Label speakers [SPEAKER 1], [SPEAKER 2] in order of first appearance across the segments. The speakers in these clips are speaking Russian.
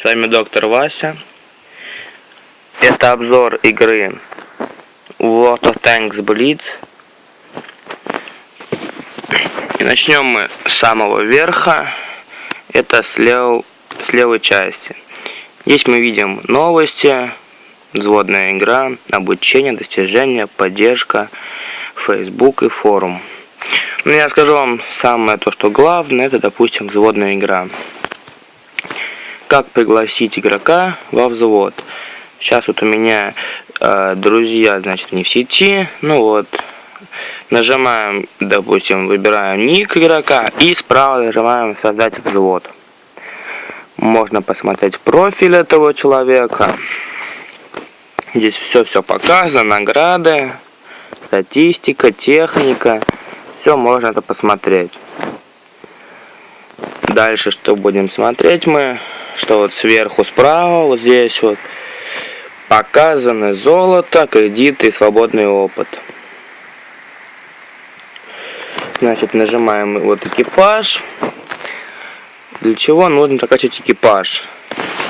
[SPEAKER 1] С вами доктор Вася. Это обзор игры World of Tanks Blitz. И начнем мы с самого верха. Это с, лев... с левой части. Здесь мы видим новости, взводная игра, обучение, достижения, поддержка, Facebook и форум. Ну, я скажу вам самое то, что главное, это, допустим, взводная игра как пригласить игрока во взвод. Сейчас вот у меня э, друзья, значит, не в сети. Ну вот, нажимаем, допустим, выбираем ник игрока и справа нажимаем создать взвод. Можно посмотреть профиль этого человека. Здесь все-все показано, награды, статистика, техника. Все можно это посмотреть. Дальше что будем смотреть мы? Что вот сверху справа, вот здесь вот, показаны золото, кредиты и свободный опыт. Значит, нажимаем вот экипаж. Для чего нужно прокачать экипаж?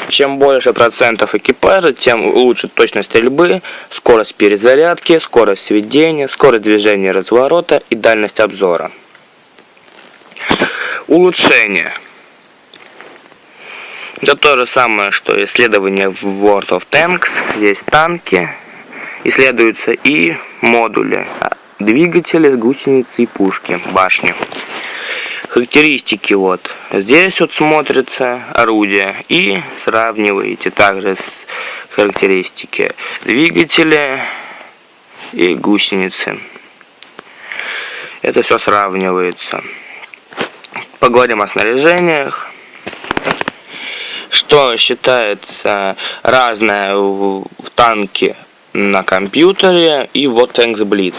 [SPEAKER 1] Чем больше процентов экипажа, тем лучше точность стрельбы, скорость перезарядки, скорость сведения, скорость движения разворота и дальность обзора. Улучшение. Это то же самое, что исследование в World of Tanks. Здесь танки. Исследуются и модули. Двигатели, гусеницы и пушки, башни. Характеристики вот. Здесь вот смотрится орудие. И сравниваете также с характеристики. Двигатели и гусеницы. Это все сравнивается. Поговорим о снаряжениях что считается разное в танке на компьютере и вот Tanks Blitz.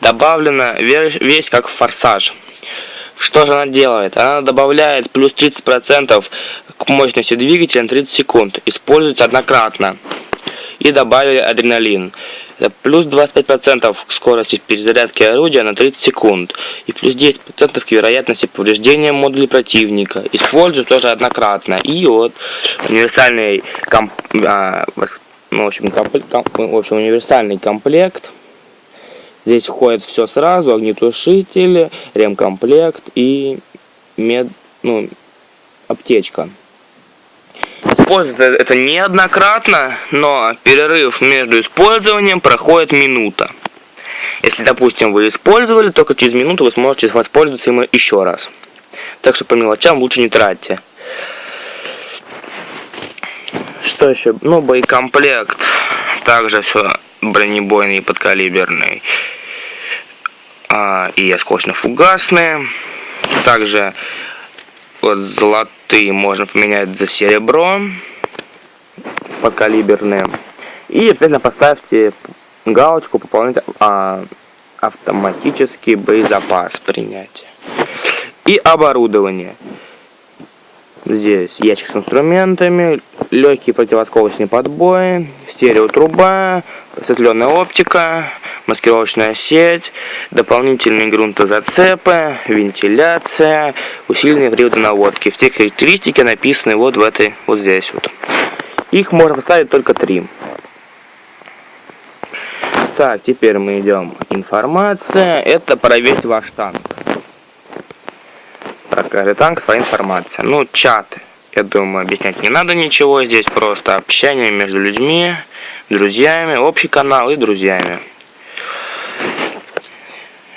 [SPEAKER 1] Добавлена весь как форсаж. Что же она делает? Она добавляет плюс 30% к мощности двигателя на 30 секунд. Используется однократно. И добавили адреналин плюс 25% к скорости перезарядки орудия на 30 секунд и плюс 10% к вероятности повреждения модуля противника. Использую тоже однократно. И вот универсальный комп, а, ну, в, общем, комп, в общем, универсальный комплект. Здесь входит все сразу, огнетушитель, ремкомплект и мед, ну, аптечка. Используется это неоднократно, но перерыв между использованием проходит минута. Если, допустим, вы использовали, только через минуту вы сможете воспользоваться им еще раз. Так что по мелочам лучше не тратьте. Что еще? Ну, боекомплект. Также все бронебойный и подкалиберный. А, и осколочно-фугасные. Также вот золотые можно поменять за серебро покалиберные. И обязательно поставьте галочку пополнить а, автоматический боезапас принятия. И оборудование. Здесь ящик с инструментами, легкие противосколочные подбои, стереотруба, осветленная оптика, маскировочная сеть, дополнительные грунтозацепы, вентиляция, усиленные приводы наводки. Все характеристики написаны вот в этой, вот здесь вот. Их можно поставить только три. Так, теперь мы идем. Информация. Это про весь ваш танк. Про танк своя информация. Ну, чаты. Я думаю, объяснять не надо ничего. Здесь просто общение между людьми, друзьями, общий канал и друзьями.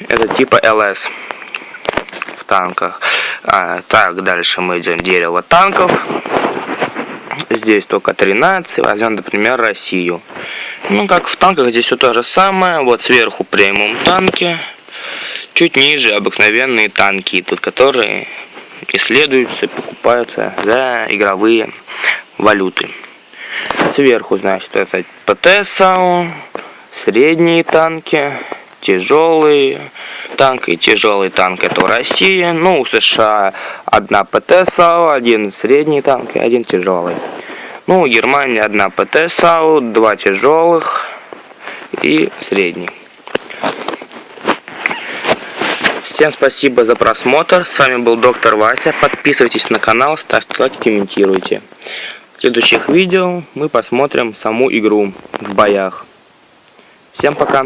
[SPEAKER 1] Это типа ЛС в танках. А, так, дальше мы идем дерево танков. Здесь только 13. Возьмем, например, Россию. Ну, как в танках, здесь все то же самое. Вот сверху премиум танки. Чуть ниже обыкновенные танки, тут которые исследуются, покупаются за игровые валюты. Сверху, значит, это ПТ-САУ, средние танки, тяжелые танк и тяжелый танк это у России. Ну, у США одна ПТ САУ, один средний танк и один тяжелый. Ну, у Германии одна ПТ САУ, два тяжелых и средний. Всем спасибо за просмотр. С вами был доктор Вася. Подписывайтесь на канал, ставьте лайки, комментируйте. В следующих видео мы посмотрим саму игру в боях. Всем пока!